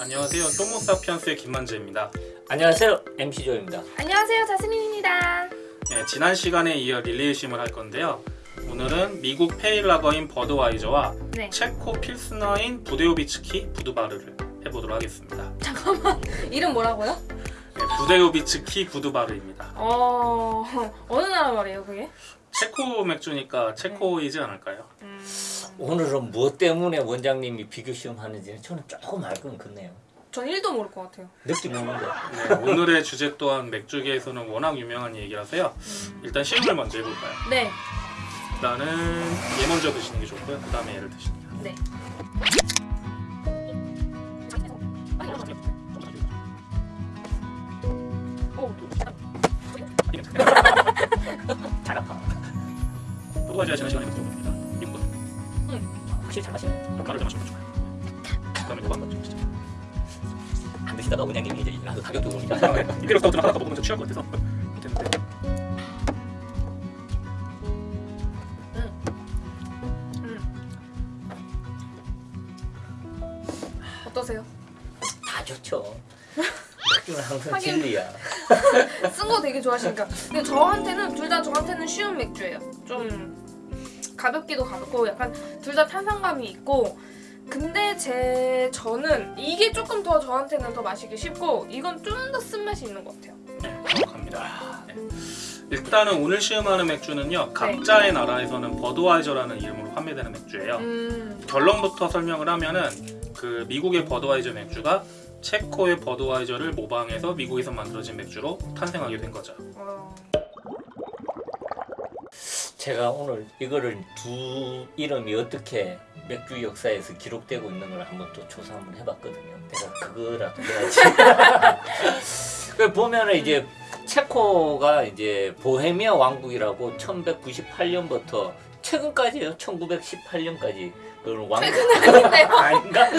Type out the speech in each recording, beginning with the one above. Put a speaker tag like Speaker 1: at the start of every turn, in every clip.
Speaker 1: 안녕하세요. 호모사피언스의 김만재입니다.
Speaker 2: 안녕하세요 MC 조입니다.
Speaker 3: 안녕하세요 자스민입니다.
Speaker 1: 예, 지난 시간에 이어 릴레이 시음을 할 건데요. 오늘은 미국 pale lager인 버드와이저와
Speaker 3: 네.
Speaker 1: 체코 필스너인 부데오비츠키 부두바르를 해보도록 하겠습니다.
Speaker 3: 잠깐만 이름 뭐라고요?
Speaker 1: 예, 부데오비츠키 부두바르입니다.
Speaker 3: 어 어느 나라 말이에요 그게?
Speaker 1: 체코 맥주니까 체코이지 않을까요?
Speaker 3: 음,
Speaker 2: 오늘은 무엇 때문에 원장님이 비교 시험 하는지는 저는 조금 알건 같네요.
Speaker 3: 전 1도 모를 것 같아요.
Speaker 2: 느낌 오는데.
Speaker 1: 네, 오늘의 주제 또한 맥주계에서는 워낙 유명한 얘기라서요. 일단 시음을 먼저 해볼까요?
Speaker 3: 네,
Speaker 1: 일단은 얘 먼저 드시는 게 좋고요. 그 다음에 얘를 드시는 게.
Speaker 3: 네. 오,
Speaker 2: 잘 아파.
Speaker 1: 버드와이저가 지난 시간에
Speaker 2: 확실히 잘 마시네.
Speaker 1: 가를 좀 마시면 좋아요. 그 다음에 또한 번 드시죠.
Speaker 2: 안 드시다가 원장님이 이제 나도 가격도 오니까.
Speaker 1: 이대로 스타우트는 하나 더 먹으면 좀 취할 것 같아서 못했는데
Speaker 3: 어떠세요?
Speaker 2: 다 좋죠. 맥주는 항상
Speaker 3: 하긴.
Speaker 2: 진리야.
Speaker 3: 쓴 거 되게 좋아하시니까. 근데 저한테는 둘 다 저한테는 쉬운 맥주예요. 좀 가볍기도 가볍고 약간 둘 다 탄산감이 있고. 근데 제 저는 이게 조금 더 저한테는 더 마시기 쉽고 이건 좀 더 쓴맛이 있는 것 같아요.
Speaker 1: 네, 정확합니다. 네. 일단은 오늘 시음하는 맥주는요 각자의 나라에서는 버드와이저라는 이름으로 판매되는 맥주예요.
Speaker 3: 음,
Speaker 1: 결론부터 설명을 하면은 그 미국의 버드와이저 맥주가 체코의 버드와이저를 모방해서 미국에서 만들어진 맥주로 탄생하게 된 거죠.
Speaker 3: 어,
Speaker 2: 제가 오늘 이거를 두 이름이 어떻게 맥주 역사에서 기록되고 있는 걸 한번 또 조사 한번 해봤거든요. 내가 그거라도 해야지. 그 보면은 이제 체코가 이제 보헤미아 왕국이라고 1198년부터 최근까지요. 1918년까지 그런 왕국? 아닌가?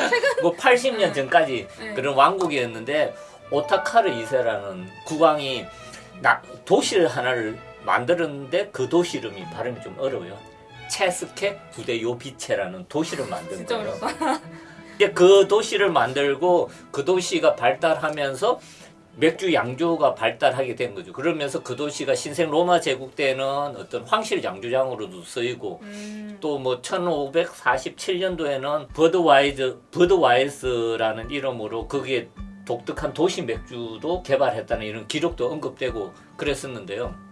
Speaker 2: 뭐 80년 전까지
Speaker 3: 네.
Speaker 2: 그런 왕국이었는데 오타카르 2세라는 국왕이 나, 도시를 하나를 만들었는데 그 도시 이름이 발음이 좀 어려워요. 체스케 부데요비체라는 도시를 만든 거예요. 근데 그 도시를 만들고 그 도시가 발달하면서 맥주 양조가 발달하게 된 거죠. 그러면서 그 도시가 신성 로마 제국 때는 어떤 황실 양조장으로도 쓰이고
Speaker 3: 음,
Speaker 2: 또뭐 1547년도에는 버드와이즈 버드와이스라는 이름으로 거기에 독특한 도시 맥주도 개발했다는 이런 기록도 언급되고 그랬었는데요.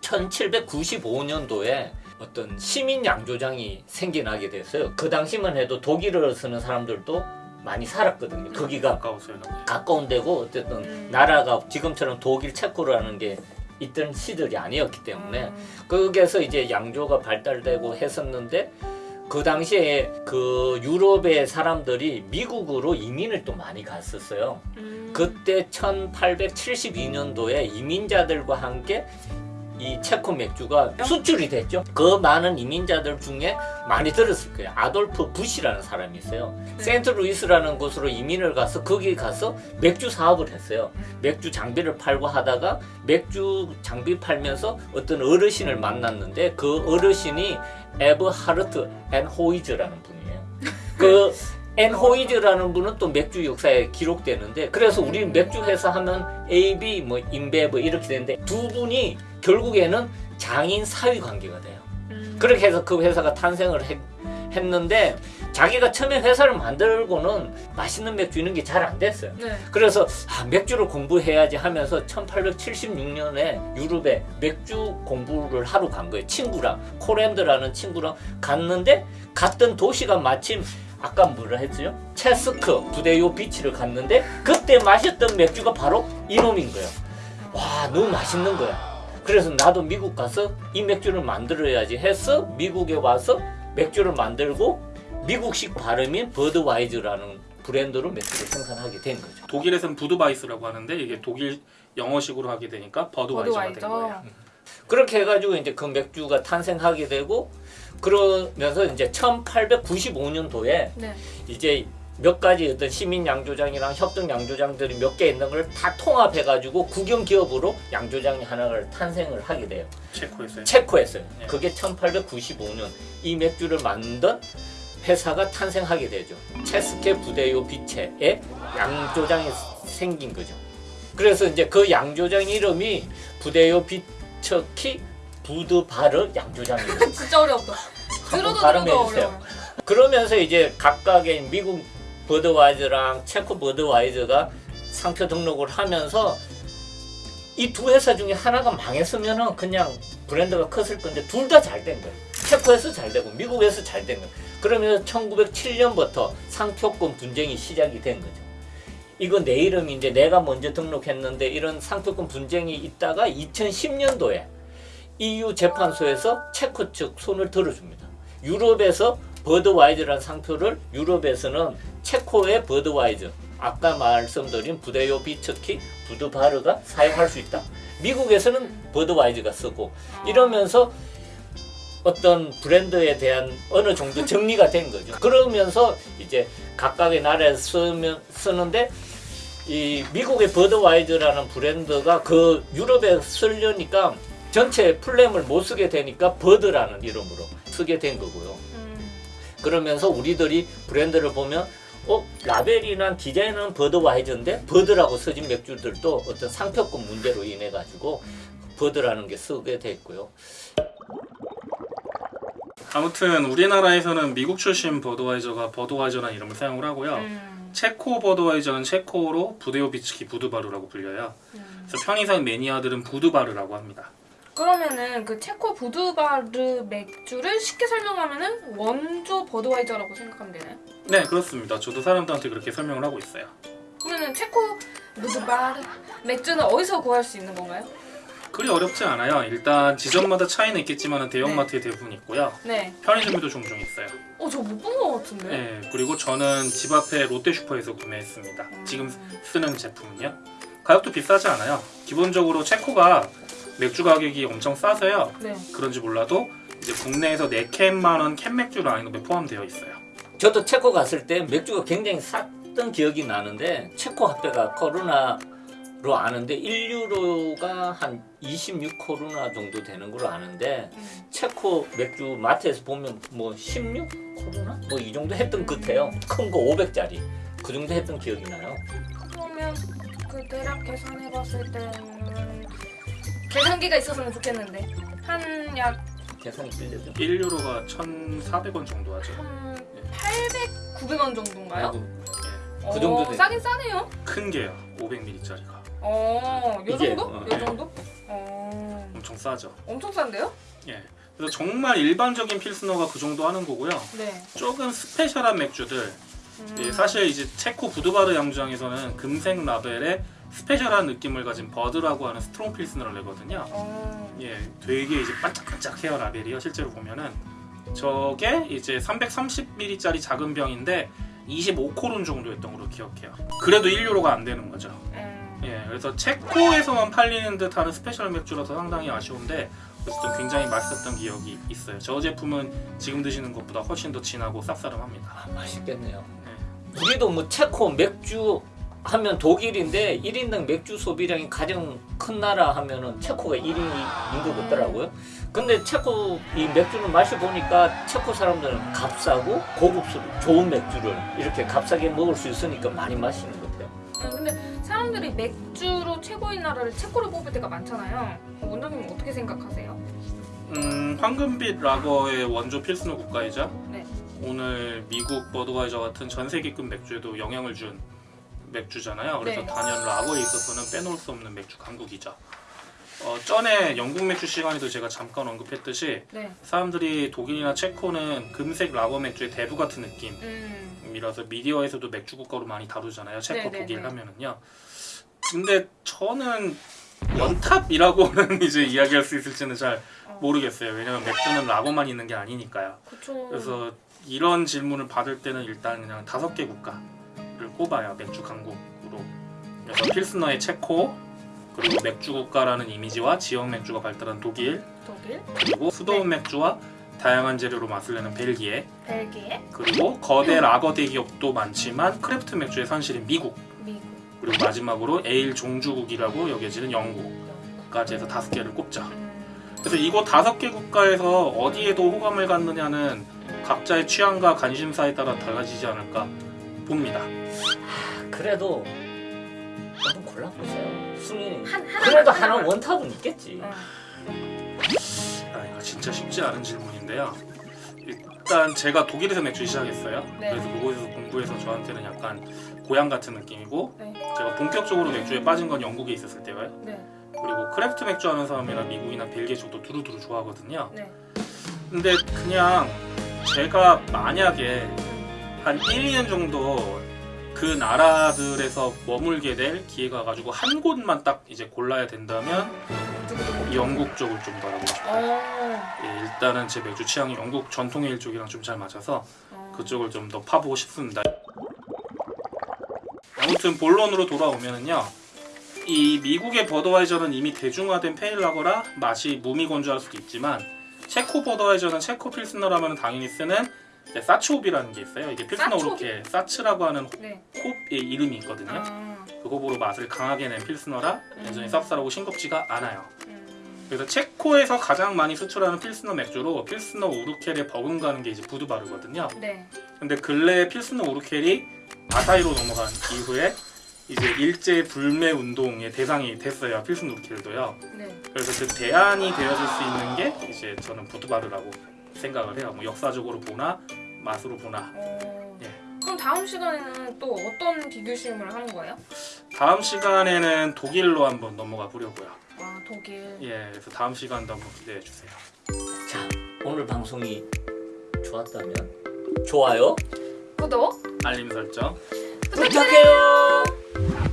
Speaker 2: 1795년도에 어떤 시민 양조장이 생겨나게 됐어요. 그 당시만 해도 독일어를 쓰는 사람들도 많이 살았거든요. 거기가
Speaker 1: 가까웠어요.
Speaker 2: 가까운 데고 어쨌든
Speaker 3: 음.
Speaker 2: 나라가 지금처럼 독일 체코라는 게 있던 시절이 아니었기 때문에
Speaker 3: 음,
Speaker 2: 거기에서 이제 양조가 발달되고 했었는데 그 당시에 그 유럽의 사람들이 미국으로 이민을 또 많이 갔었어요.
Speaker 3: 음,
Speaker 2: 그때 1872년도에 이민자들과 함께 이 체코 맥주가 수출이 됐죠. 그 많은 이민자들 중에 많이 들었을 거예요. 아돌프 부시라는 사람이 있어요.
Speaker 3: 네.
Speaker 2: 센트루이스라는 곳으로 이민을 가서 거기 가서 맥주 사업을 했어요. 맥주 장비를 팔고 하다가 맥주 장비 팔면서 어떤 어르신을 만났는데 그 어르신이 에버하르트 앤 호이즈라는 분이에요. 그 앤 호이즈라는 분은 또 맥주 역사에 기록되는데 그래서 우리 맥주 회사 하면 AB 뭐 인베브 이렇게 되는데 두 분이 결국에는 장인 사위 관계가 돼요.
Speaker 3: 음,
Speaker 2: 그렇게 해서 그 회사가 탄생을 했, 했는데 자기가 처음에 회사를 만들고는 맛있는 맥주 이런 게 잘 안 됐어요.
Speaker 3: 네.
Speaker 2: 그래서 아, 맥주를 공부해야지 하면서 1876년에 유럽에 맥주 공부를 하러 간 거예요. 친구랑 코랜드라는 친구랑 갔는데 갔던 도시가 마침 아까 뭐라 했죠? 체스크 부대요 비치를 갔는데 그때 마셨던 맥주가 바로 이놈인 거예요. 와 너무 맛있는 거야. 그래서 나도 미국 가서 이 맥주를 만들어야지 해서 미국에 와서 맥주를 만들고 미국식 발음인 버드와이즈라는 브랜드로 맥주를 생산하게 된 거죠.
Speaker 1: 독일에서는 부드바이스라고 하는데 이게 독일 영어식으로 하게 되니까 버드와이저가 된 거예요.
Speaker 3: 버드와이저.
Speaker 2: 그렇게 해가지고 이제 그 맥주가 탄생하게 되고 그러면서 이제 1895년도에
Speaker 3: 네.
Speaker 2: 이제 몇 가지 어떤 시민 양조장이랑 협동 양조장들이 몇 개 있는 걸 다 통합해 가지고 국영 기업으로 양조장이 하나를 탄생을 하게 돼요.
Speaker 1: 체코에서요.
Speaker 2: 체코에서요.
Speaker 1: 네.
Speaker 2: 그게 1895년 이 맥주를 만든 회사가 탄생하게 되죠. 체스케 부대요 비체의 양조장이 생긴 거죠. 그래서 이제 그 양조장 이름이 부대요 비처키 부드 바르 양조장이에요.
Speaker 3: 진짜 어려웠다. 들어도 들어도. 어려워.
Speaker 2: 그러면서 이제 각각의 미국 버드와이저랑 체코 버드와이저가 상표 등록을 하면서 이 두 회사 중에 하나가 망했으면 은 그냥 브랜드가 컸을 건데 둘 다 잘 된 거예요. 체코에서 잘 되고 미국에서 잘 된 거예요. 그러면서 1907년부터 상표권 분쟁이 시작이 된 거죠. 이거 내 이름인데 내가 먼저 등록했는데 이런 상표권 분쟁이 있다가 2010년도에 EU 재판소에서 체코 측 손을 들어줍니다. 유럽에서 버드와이저라는 상표를 유럽에서는 체코의 버드와이저 아까 말씀드린 부데요 비츠키 부드바르가 사용할 수 있다. 미국에서는 버드와이저가 쓰고 이러면서 어떤 브랜드에 대한 어느 정도 정리가 된 거죠. 그러면서 이제 각각의 나라에서 쓰면, 쓰는데 이 미국의 버드와이저라는 브랜드가 그 유럽에 쓰려니까 전체 플레임을 못 쓰게 되니까 버드라는 이름으로 쓰게 된 거고요.
Speaker 3: 음.
Speaker 2: 그러면서 우리들이 브랜드를 보면 어 라벨이나 디자인은 버드 와이저인데 버드라고 써진 맥주들도 어떤 상표권 문제로 인해 가지고 버드라는 게 쓰게 됐고요.
Speaker 1: 아무튼 우리나라에서는 미국 출신 버드와이저가 버드와이저라는 이름을 사용을 하고요.
Speaker 3: 음.
Speaker 1: 체코 버드와이저는 체코어로 부데오비츠키 부드바르라고 불려요.
Speaker 3: 음.
Speaker 1: 그래서 편의상 매니아들은 부드바르라고 합니다.
Speaker 3: 그러면은 그 체코 부드바르 맥주를 쉽게 설명하면은 원조 버드와이저라고 생각하면 되나요?
Speaker 1: 네 그렇습니다. 저도 사람들한테 그렇게 설명을 하고 있어요.
Speaker 3: 그러면은 체코 부드바르 맥주는 어디서 구할 수 있는 건가요?
Speaker 1: 그리 어렵지 않아요. 일단 지점마다 차이는 있겠지만 대형마트에 대부분 있고요.
Speaker 3: 네.
Speaker 1: 편의점에도 종종 있어요.
Speaker 3: 어, 저 못 본 것 같은데.
Speaker 1: 네, 그리고 저는 집 앞에 롯데슈퍼에서 구매했습니다. 지금 쓰는 제품은요. 가격도 비싸지 않아요. 기본적으로 체코가 맥주 가격이 엄청 싸서요.
Speaker 3: 네.
Speaker 1: 그런지 몰라도 이제 국내에서 4캔만 원캔 맥주 라인업에 포함되어 있어요.
Speaker 2: 저도 체코 갔을 때 맥주가 굉장히 쌌던 기억이 나는데 체코 화폐가 코로나로 아는데 1유로가 한 26코로나 정도 되는 걸로 아는데
Speaker 3: 음.
Speaker 2: 체코 맥주 마트에서 보면 뭐 16코로나 뭐 이 정도 했던 것 같아요. 큰 거 500짜리 그 정도 했던 기억이 나요.
Speaker 3: 그러면 그 대략 계산해봤을 때는 계산기가 있었으면 좋겠는데 한 약
Speaker 2: 계산이 끌려죠.
Speaker 1: 1유로가 1,400원 정도 하죠.
Speaker 3: 한 800, 900원 정도인가요?
Speaker 2: 그
Speaker 3: 어,
Speaker 2: 정도 돼요.
Speaker 3: 싸긴 싸네요.
Speaker 1: 큰 게요. 500ml짜리가.
Speaker 3: 어, 요
Speaker 2: 이게,
Speaker 3: 정도?
Speaker 2: 어,
Speaker 3: 요
Speaker 1: 네.
Speaker 3: 정도? 어,
Speaker 1: 엄청 싸죠.
Speaker 3: 엄청 싼데요?
Speaker 1: 예. 그래서 정말 일반적인 필스너가 그 정도 하는 거고요.
Speaker 3: 네.
Speaker 1: 조금 스페셜한 맥주들.
Speaker 3: 음.
Speaker 1: 예, 사실 이제 체코 부드바르 양주장에서는 금색 라벨에 special한 느낌을 가진 버드라고 하는 strong 필스너를 내거든요.
Speaker 3: 어,
Speaker 1: 예, 되게 이제 반짝반짝해요 라벨이요. 실제로 보면은 저게 이제 330ml짜리 작은 병인데 25코론 정도였던 걸로 기억해요. 그래도 1유로가 안 되는 거죠.
Speaker 3: 음.
Speaker 1: 예, 그래서 체코에서만 팔리는 듯하는 special 맥주라서 상당히 아쉬운데 어쨌든 굉장히 맛있었던 기억이 있어요. 저 제품은 지금 드시는 것보다 훨씬 더 진하고 쌉싸름합니다.
Speaker 2: 아, 맛있겠네요. 우리도 뭐 체코 맥주 하면 독일인데 1인당 맥주 소비량이 가장 큰 나라 하면은 체코가 1위인 것 같더라고요. 근데 체코 이 맥주를 마셔보니까 체코 사람들은 값싸고 고급스러 좋은 맥주를 이렇게 값싸게 먹을 수 있으니까 많이 마시는 것 같아요.
Speaker 3: 음, 근데 사람들이 맥주로 최고인 나라를 체코를 뽑을 때가 많잖아요. 어, 원장님 어떻게 생각하세요?
Speaker 1: 음, 황금빛 라거의 원조 필스너 국가이자
Speaker 3: 네.
Speaker 1: 오늘 미국 버드와이저 같은 전 세계급 맥주에도 영향을 준 맥주잖아요. 그래서
Speaker 3: 네.
Speaker 1: 단연 라거에 있어서는 빼놓을 수 없는 맥주 강국이죠. 어, 전에 영국 맥주 시간에도 제가 잠깐 언급했듯이
Speaker 3: 네.
Speaker 1: 사람들이 독일이나 체코는 금색 라거 맥주의 대부 같은
Speaker 3: 음.
Speaker 1: 느낌이라서 미디어에서도 맥주 국가로 많이 다루잖아요. 체코,
Speaker 3: 네네네.
Speaker 1: 독일 하면은요. 근데 저는 연탑이라고는 이제 이야기할 수 있을지는 잘
Speaker 3: 어.
Speaker 1: 모르겠어요. 왜냐면 맥주는 라거만 있는 게 아니니까요.
Speaker 3: 그쵸.
Speaker 1: 그래서 이런 질문을 받을 때는 일단 그냥 다섯 개 국가를 꼽아요. 맥주 강국으로. 그래서 필스너의 체코, 그리고 맥주 국가라는 이미지와 지역 맥주가 발달한 독일,
Speaker 3: 독일,
Speaker 1: 그리고 수도원 맥주와 다양한 재료로 맛을 내는 벨기에,
Speaker 3: 벨기에,
Speaker 1: 그리고 거대 라거 대기업도 많지만 craft 맥주의 산실인 미국,
Speaker 3: 미국,
Speaker 1: 그리고 마지막으로 에일 종주국이라고 여겨지는 영국까지 해서 다섯 개를 꼽죠.
Speaker 3: 음.
Speaker 1: 그래서 이곳 다섯 개 국가에서 어디에도 호감을 갖느냐는 각자의 취향과 관심사에 따라 달라지지 않을까 봅니다.
Speaker 2: 그래도 한번 골라보세요. 순위
Speaker 3: 한 하나
Speaker 2: 그래도 하나 원탑은 있겠지.
Speaker 3: 어.
Speaker 1: 아, 이거 진짜 쉽지 않은 질문인데요. 일단 제가 독일에서 맥주 시작했어요.
Speaker 3: 네.
Speaker 1: 그래서 그곳에서 공부해서 저한테는 약간 고향 같은 느낌이고
Speaker 3: 네.
Speaker 1: 제가 본격적으로 맥주에 빠진 건 영국에 있었을 때예요.
Speaker 3: 네.
Speaker 1: 그리고 craft 맥주 하는 사람이나 미국이나 벨기에 쪽도 두루두루 좋아하거든요.
Speaker 3: 네.
Speaker 1: 근데 그냥 제가 만약에 한 1, 2년 정도 그 나라들에서 머물게 될 기회가 가지고 한 곳만 딱 이제 골라야 된다면 영국 쪽을 좀더 하고 싶어요.
Speaker 3: 어.
Speaker 1: 예, 일단은 제 맥주 취향이 영국 전통 에일 쪽이랑 좀 잘 맞아서
Speaker 3: 어.
Speaker 1: 그쪽을 좀 더 파보고 싶습니다. 아무튼 본론으로 돌아오면은요. 이 미국의 버더와이저는 이미 대중화된 페일라거라 맛이 무미건조할 수도 있지만 체코 버더와이저는 체코 필스너라면 당연히 쓰는 이제 사츠홉이라는 게 있어요. 이게 필스너? 오르케 사츠라고 하는
Speaker 3: 네.
Speaker 1: 홉의 이름이 있거든요.
Speaker 3: 아.
Speaker 1: 그 호불호 맛을 강하게 낸 필스너라 여전히
Speaker 3: 음.
Speaker 1: 쌉쌀하고 싱겁지가 않아요.
Speaker 3: 음.
Speaker 1: 그래서 체코에서 가장 많이 수출하는 필스너 맥주로 필스너 우르켈에 버금가는 게 이제 부두바르거든요.
Speaker 3: 네.
Speaker 1: 근데 근래 필스너 우르켈이 아사히로 넘어간 이후에 이제 일제 불매 운동의 대상이 됐어요. 필스너 우르켈도요.
Speaker 3: 네.
Speaker 1: 그래서 그 대안이 되어줄 수 있는 게 이제 저는 부두바르라고 생각을 해요. 뭐 역사적으로 보나 맛으로 보나.
Speaker 3: 어.
Speaker 1: 예.
Speaker 3: 그럼 다음 시간에는 또 어떤 비교시음을 하는 거예요?
Speaker 1: 다음 시간에는 독일로 한번 넘어가 보려고요.
Speaker 3: 아 독일.
Speaker 1: 예, 그래서 다음 시간도 한번 기대해 주세요.
Speaker 2: 자, 오늘 방송이 좋았다면 좋아요
Speaker 3: 구독
Speaker 1: 알림 설정.
Speaker 2: 부탁해요. Yeah.